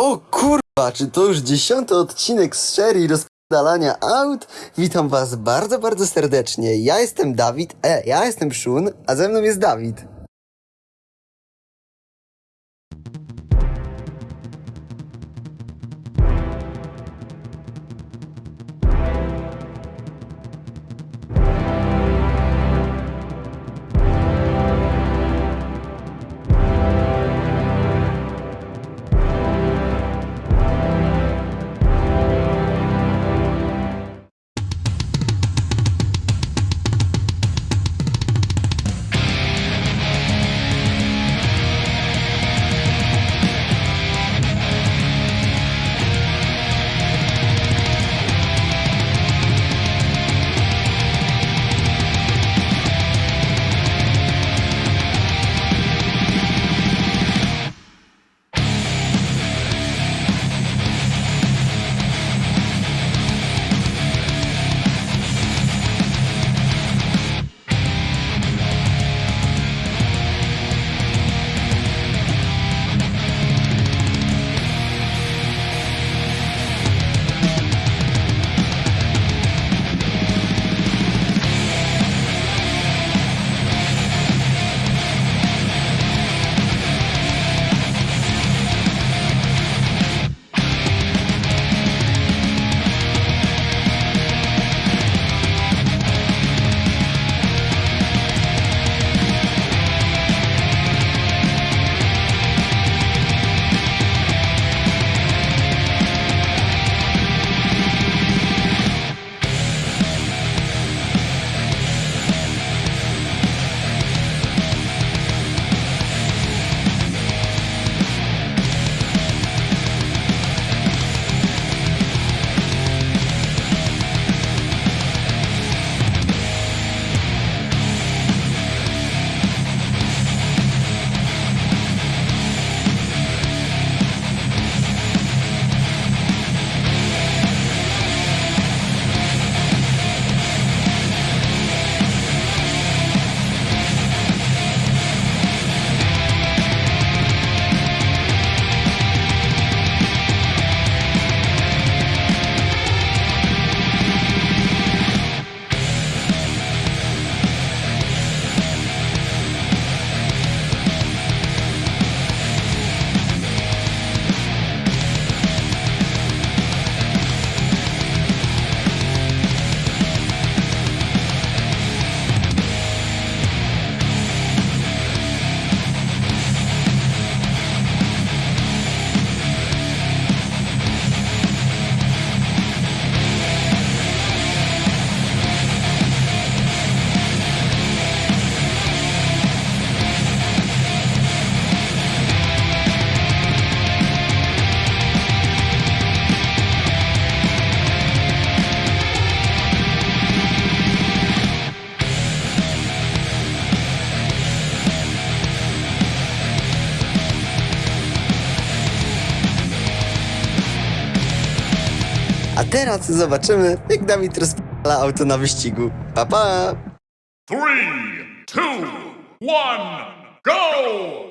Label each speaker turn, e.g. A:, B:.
A: O kurwa, czy to już dziesiąty odcinek z serii rozpadalania aut? Witam was bardzo, bardzo serdecznie. Ja jestem Dawid, e, ja jestem Szun, a ze mną jest Dawid. Teraz zobaczymy, jak Dawid rozpala auto na wyścigu. Pa, pa!
B: Three, two, one, go!